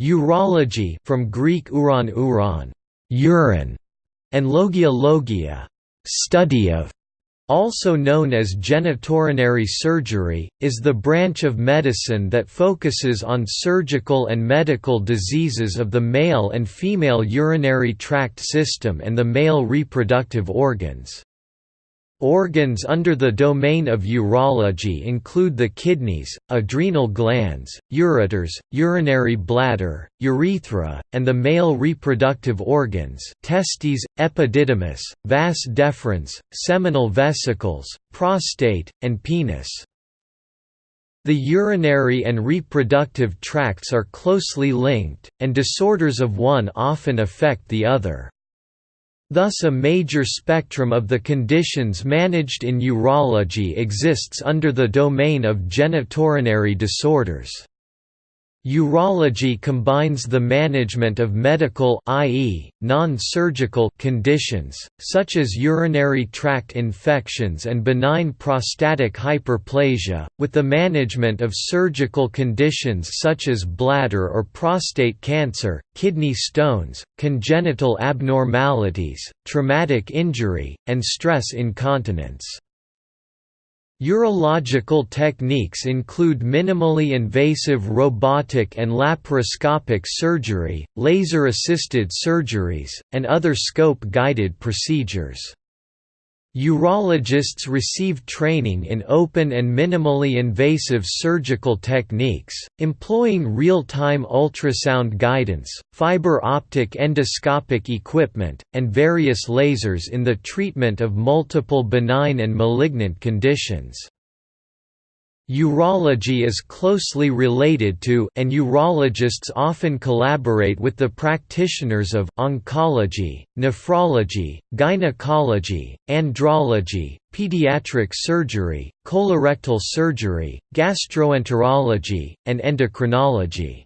Urology from Greek uron uron, urine, and logia logia, study of, also known as genitourinary surgery, is the branch of medicine that focuses on surgical and medical diseases of the male and female urinary tract system and the male reproductive organs. Organs under the domain of urology include the kidneys, adrenal glands, ureters, urinary bladder, urethra, and the male reproductive organs testes, epididymis, vas deferens, seminal vesicles, prostate, and penis. The urinary and reproductive tracts are closely linked, and disorders of one often affect the other. Thus a major spectrum of the conditions managed in urology exists under the domain of genitourinary disorders. Urology combines the management of medical i.e., non-surgical conditions, such as urinary tract infections and benign prostatic hyperplasia, with the management of surgical conditions such as bladder or prostate cancer, kidney stones, congenital abnormalities, traumatic injury, and stress incontinence. Urological techniques include minimally invasive robotic and laparoscopic surgery, laser-assisted surgeries, and other scope-guided procedures. Urologists receive training in open and minimally invasive surgical techniques, employing real-time ultrasound guidance, fiber optic endoscopic equipment, and various lasers in the treatment of multiple benign and malignant conditions. Urology is closely related to and urologists often collaborate with the practitioners of oncology, nephrology, gynecology, andrology, pediatric surgery, colorectal surgery, gastroenterology, and endocrinology.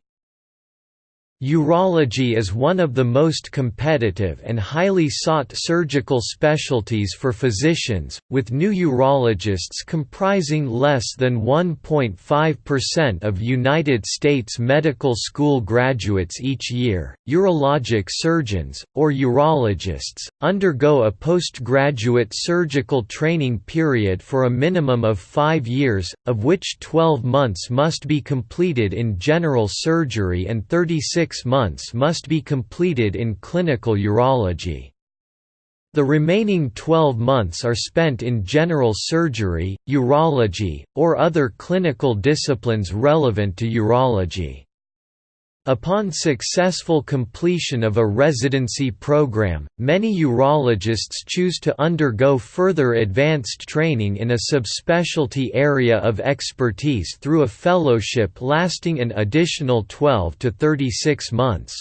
Urology is one of the most competitive and highly sought surgical specialties for physicians, with new urologists comprising less than 1.5% of United States medical school graduates each year. Urologic surgeons, or urologists, undergo a postgraduate surgical training period for a minimum of five years, of which 12 months must be completed in general surgery and 36 six months must be completed in clinical urology. The remaining 12 months are spent in general surgery, urology, or other clinical disciplines relevant to urology. Upon successful completion of a residency program, many urologists choose to undergo further advanced training in a subspecialty area of expertise through a fellowship lasting an additional 12 to 36 months.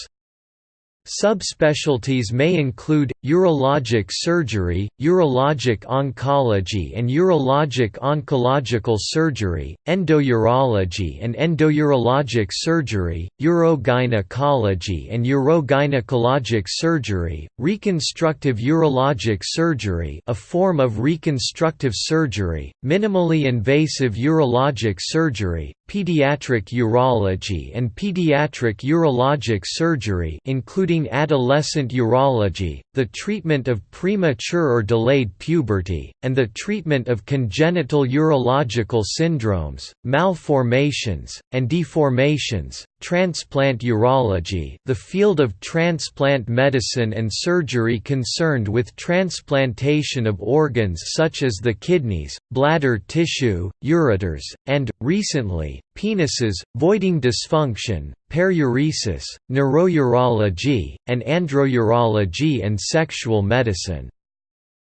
Subspecialties may include, urologic surgery, urologic oncology and urologic oncological surgery, endourology and endourologic surgery, urogynecology and urogynecologic surgery, reconstructive urologic surgery a form of reconstructive surgery, minimally invasive urologic surgery, pediatric urology and pediatric urologic surgery including adolescent urology, the treatment of premature or delayed puberty, and the treatment of congenital urological syndromes, malformations, and deformations, Transplant urology the field of transplant medicine and surgery concerned with transplantation of organs such as the kidneys, bladder tissue, ureters, and, recently, penises, voiding dysfunction, paruresis, neurourology, and androurology and sexual medicine.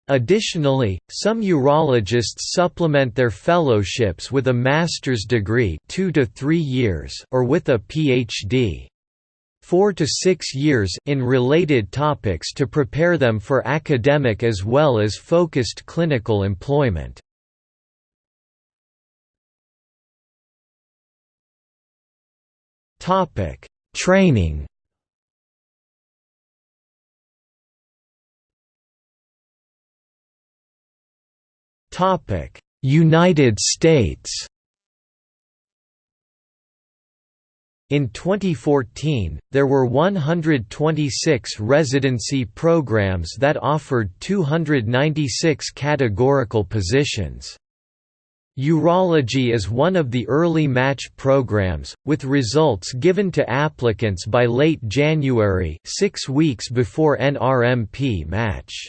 Additionally, some urologists supplement their fellowships with a master's degree 2 to 3 years or with a PhD. 4 to 6 years in related topics to prepare them for academic as well as focused clinical employment. Training Topic: United States In 2014, there were 126 residency programs that offered 296 categorical positions. Urology is one of the early match programs, with results given to applicants by late January six weeks before NRMP match.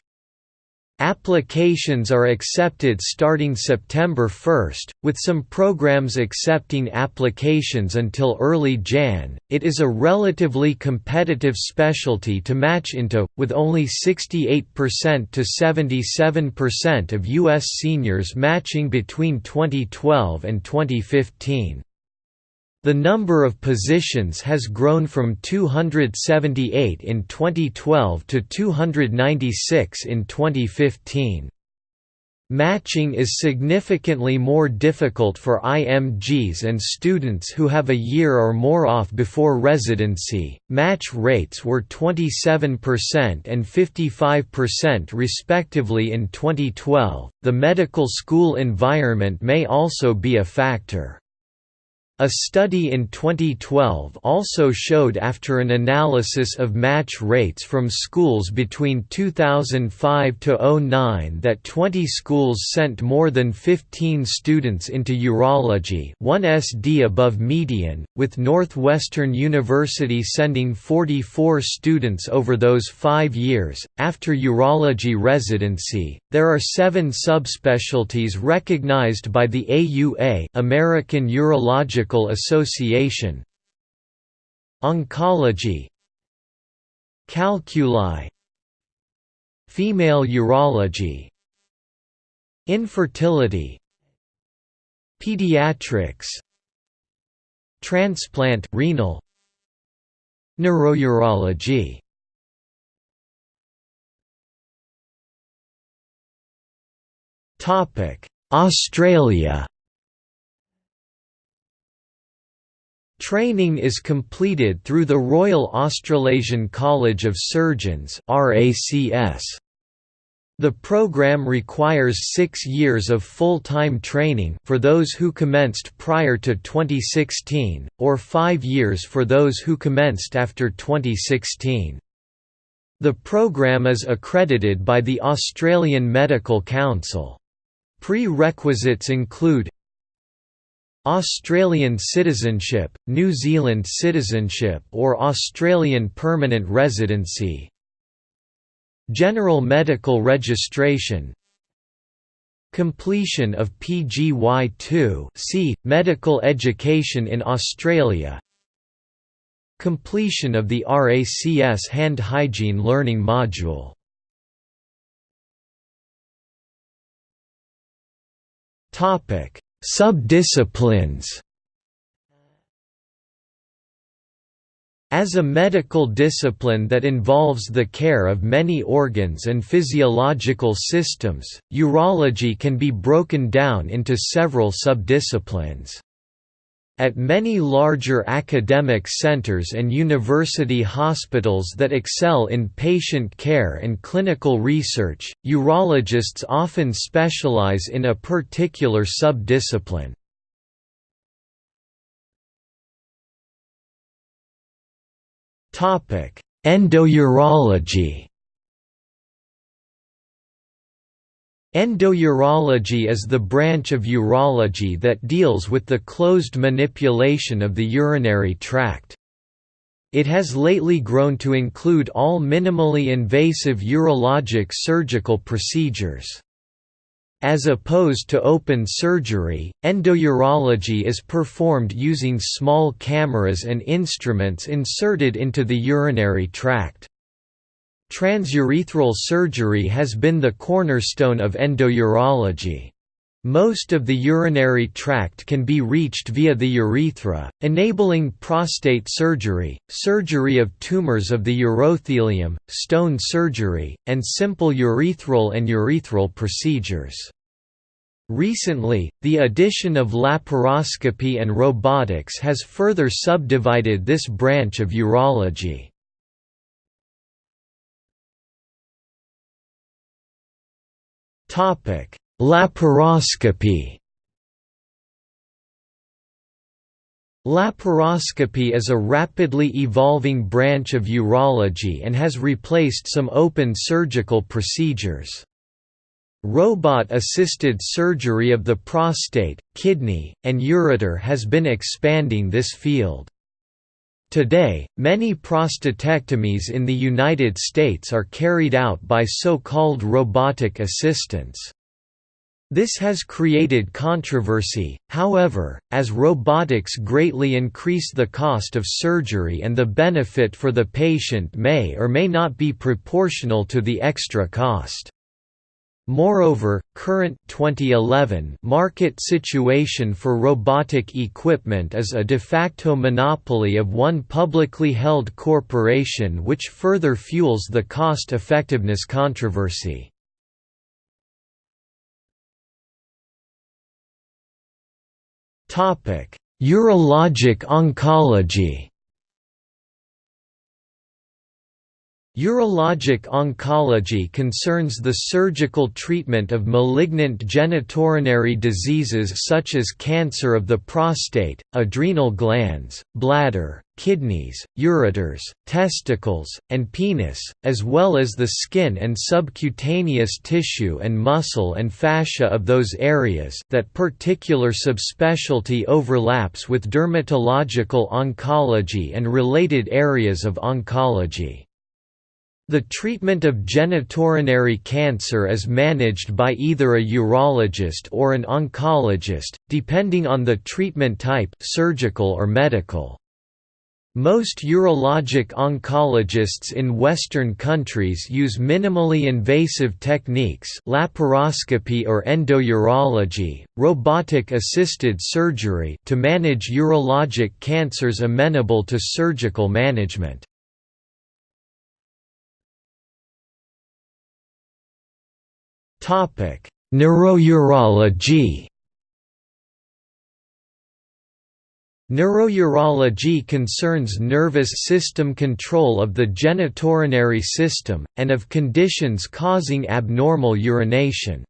Applications are accepted starting September 1, with some programs accepting applications until early Jan. It is a relatively competitive specialty to match into, with only 68% to 77% of U.S. seniors matching between 2012 and 2015. The number of positions has grown from 278 in 2012 to 296 in 2015. Matching is significantly more difficult for IMGs and students who have a year or more off before residency. Match rates were 27% and 55% respectively in 2012. The medical school environment may also be a factor. A study in 2012 also showed after an analysis of match rates from schools between 2005 to 09 that 20 schools sent more than 15 students into urology, 1 SD above median, with Northwestern University sending 44 students over those 5 years. After urology residency, there are 7 subspecialties recognized by the AUA, American Urologic Medical Association. Oncology. Calculi. Female urology. Infertility. Pediatrics. Transplant renal. Neurourology. Australia Training is completed through the Royal Australasian College of Surgeons The program requires six years of full-time training for those who commenced prior to 2016, or five years for those who commenced after 2016. The program is accredited by the Australian Medical Council. Prerequisites include Australian citizenship, New Zealand citizenship or Australian permanent residency. General medical registration. Completion of PGY2 C, medical education in Australia. Completion of the RACS hand hygiene learning module. Topic Subdisciplines As a medical discipline that involves the care of many organs and physiological systems, urology can be broken down into several subdisciplines. At many larger academic centers and university hospitals that excel in patient care and clinical research, urologists often specialize in a particular subdiscipline. Endourology Endourology is the branch of urology that deals with the closed manipulation of the urinary tract. It has lately grown to include all minimally invasive urologic surgical procedures. As opposed to open surgery, endourology is performed using small cameras and instruments inserted into the urinary tract. Transurethral surgery has been the cornerstone of endourology. Most of the urinary tract can be reached via the urethra, enabling prostate surgery, surgery of tumors of the urothelium, stone surgery, and simple urethral and urethral procedures. Recently, the addition of laparoscopy and robotics has further subdivided this branch of urology. Topic: Laparoscopy. Laparoscopy is a rapidly evolving branch of urology and has replaced some open surgical procedures. Robot-assisted surgery of the prostate, kidney, and ureter has been expanding this field. Today, many prostatectomies in the United States are carried out by so-called robotic assistants. This has created controversy, however, as robotics greatly increase the cost of surgery and the benefit for the patient may or may not be proportional to the extra cost. Moreover, current 2011 market situation for robotic equipment is a de facto monopoly of one publicly held corporation which further fuels the cost-effectiveness controversy. Urologic oncology. Urologic oncology concerns the surgical treatment of malignant genitourinary diseases such as cancer of the prostate, adrenal glands, bladder, kidneys, ureters, testicles, and penis, as well as the skin and subcutaneous tissue and muscle and fascia of those areas that particular subspecialty overlaps with dermatological oncology and related areas of oncology. The treatment of genitourinary cancer is managed by either a urologist or an oncologist, depending on the treatment type surgical or medical. Most urologic oncologists in Western countries use minimally invasive techniques laparoscopy or endourology, robotic-assisted surgery to manage urologic cancers amenable to surgical management. Neurourology Neurourology concerns nervous system control of the genitourinary system, and of conditions causing abnormal urination.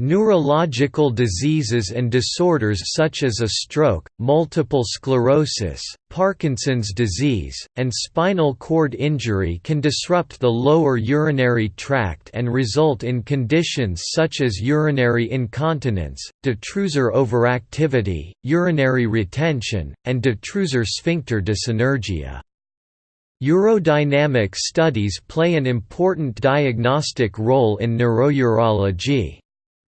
Neurological diseases and disorders such as a stroke, multiple sclerosis, Parkinson's disease, and spinal cord injury can disrupt the lower urinary tract and result in conditions such as urinary incontinence, detrusor overactivity, urinary retention, and detrusor sphincter dyssynergia. Urodynamic studies play an important diagnostic role in neurourology.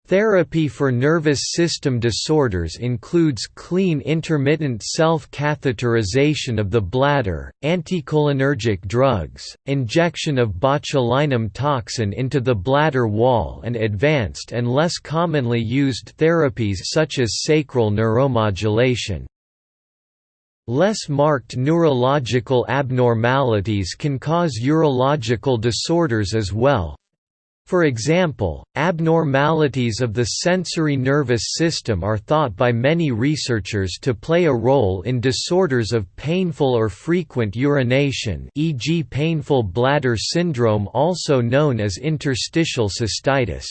Therapy for nervous system disorders includes clean intermittent self-catheterization of the bladder, anticholinergic drugs, injection of botulinum toxin into the bladder wall and advanced and less commonly used therapies such as sacral neuromodulation. Less marked neurological abnormalities can cause urological disorders as well, for example, abnormalities of the sensory nervous system are thought by many researchers to play a role in disorders of painful or frequent urination e.g. painful bladder syndrome also known as interstitial cystitis.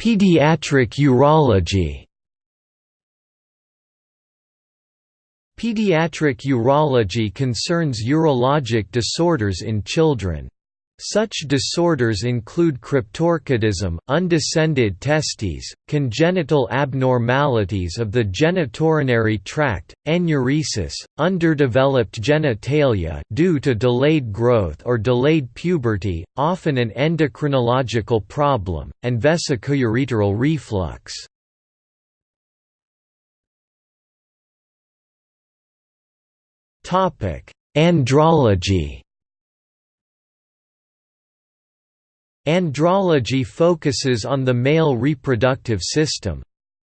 Pediatric urology Pediatric urology concerns urologic disorders in children. Such disorders include cryptorchidism, undescended testes, congenital abnormalities of the genitourinary tract, enuresis, underdeveloped genitalia due to delayed growth or delayed puberty, often an endocrinological problem, and vesicoureteral reflux. Andrology. Andrology focuses on the male reproductive system.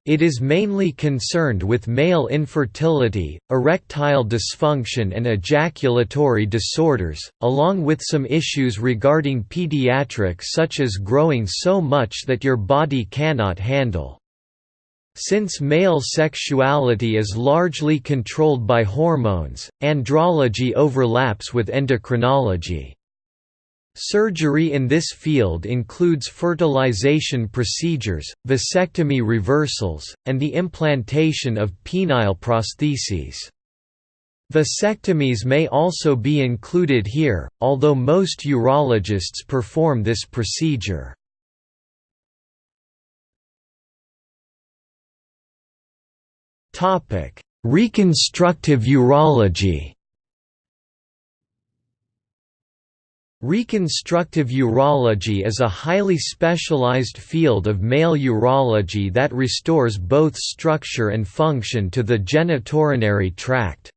It is mainly concerned with male infertility, erectile dysfunction and ejaculatory disorders, along with some issues regarding pediatrics such as growing so much that your body cannot handle. Since male sexuality is largely controlled by hormones, andrology overlaps with endocrinology. Surgery in this field includes fertilization procedures, vasectomy reversals, and the implantation of penile prostheses. Vasectomies may also be included here, although most urologists perform this procedure. Reconstructive urology Reconstructive urology is a highly specialized field of male urology that restores both structure and function to the genitourinary tract.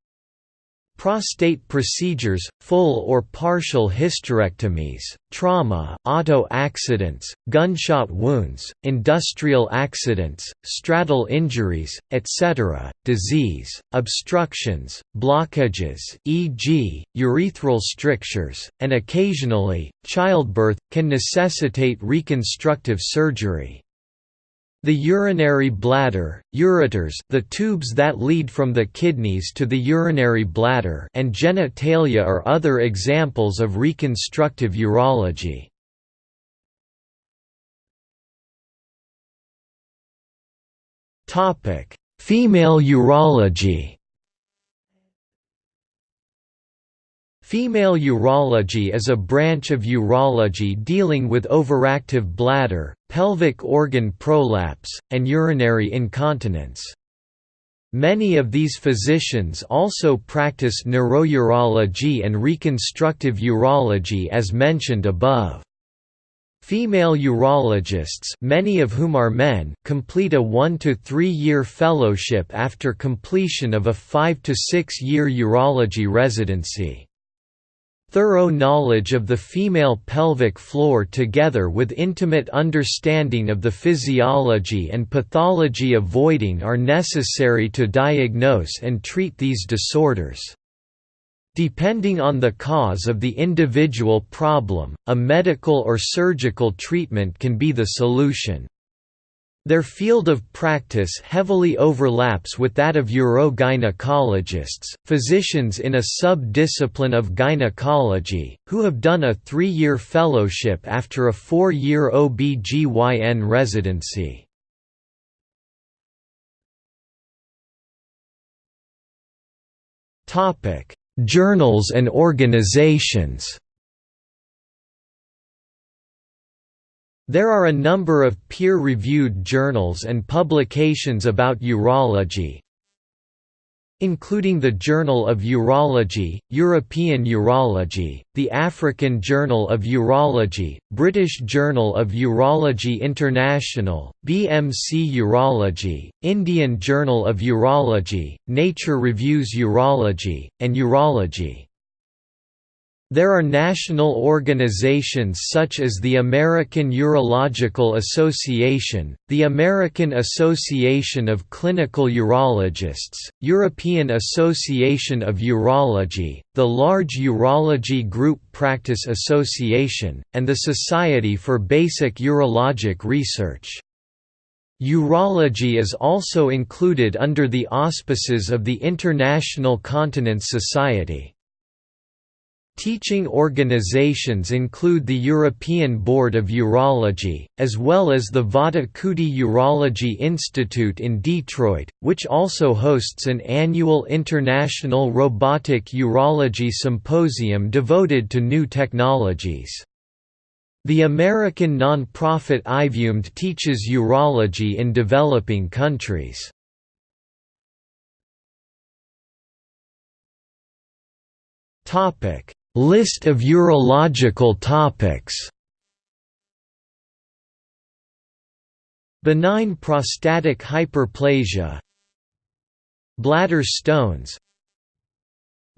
Prostate procedures, full or partial hysterectomies, trauma, auto accidents, gunshot wounds, industrial accidents, straddle injuries, etc., disease, obstructions, blockages e.g., urethral strictures, and occasionally, childbirth, can necessitate reconstructive surgery. The urinary bladder, ureters the tubes that lead from the kidneys to the urinary bladder and genitalia are other examples of reconstructive urology. Female urology Female urology is a branch of urology dealing with overactive bladder, pelvic organ prolapse, and urinary incontinence. Many of these physicians also practice neurourology and reconstructive urology as mentioned above. Female urologists many of whom are men complete a 1 to 3 year fellowship after completion of a 5 to 6 year urology residency. Thorough knowledge of the female pelvic floor together with intimate understanding of the physiology and pathology of voiding are necessary to diagnose and treat these disorders. Depending on the cause of the individual problem, a medical or surgical treatment can be the solution. Their field of practice heavily overlaps with that of urogynecologists, physicians in a sub-discipline of gynecology, who have done a three-year fellowship after a four-year OB-GYN residency. Journals and organizations There are a number of peer-reviewed journals and publications about urology, including the Journal of Urology, European Urology, the African Journal of Urology, British Journal of Urology International, BMC Urology, Indian Journal of Urology, Nature Reviews Urology, and Urology. There are national organizations such as the American Urological Association, the American Association of Clinical Urologists, European Association of Urology, the Large Urology Group Practice Association, and the Society for Basic Urologic Research. Urology is also included under the auspices of the International Continence Society. Teaching organizations include the European Board of Urology, as well as the Vattikuti Urology Institute in Detroit, which also hosts an annual International Robotic Urology Symposium devoted to new technologies. The American nonprofit IVUMD teaches urology in developing countries. Topic List of urological topics. Benign prostatic hyperplasia. Bladder stones.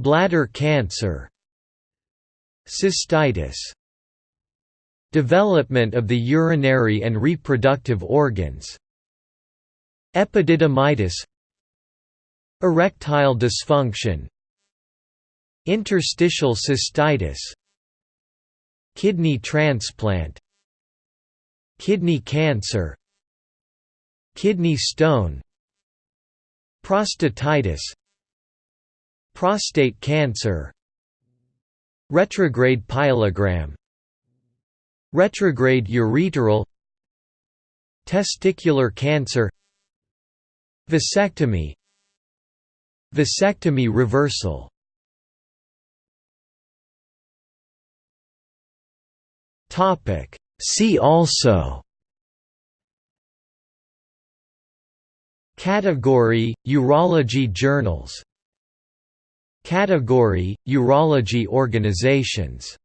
Bladder cancer. Cystitis. Development of the urinary and reproductive organs. Epididymitis. Erectile dysfunction Interstitial cystitis Kidney transplant Kidney cancer Kidney stone Prostatitis Prostate cancer Retrograde pyelogram Retrograde ureteral Testicular cancer Vasectomy Vasectomy reversal See also Category – Urology journals Category – Urology organizations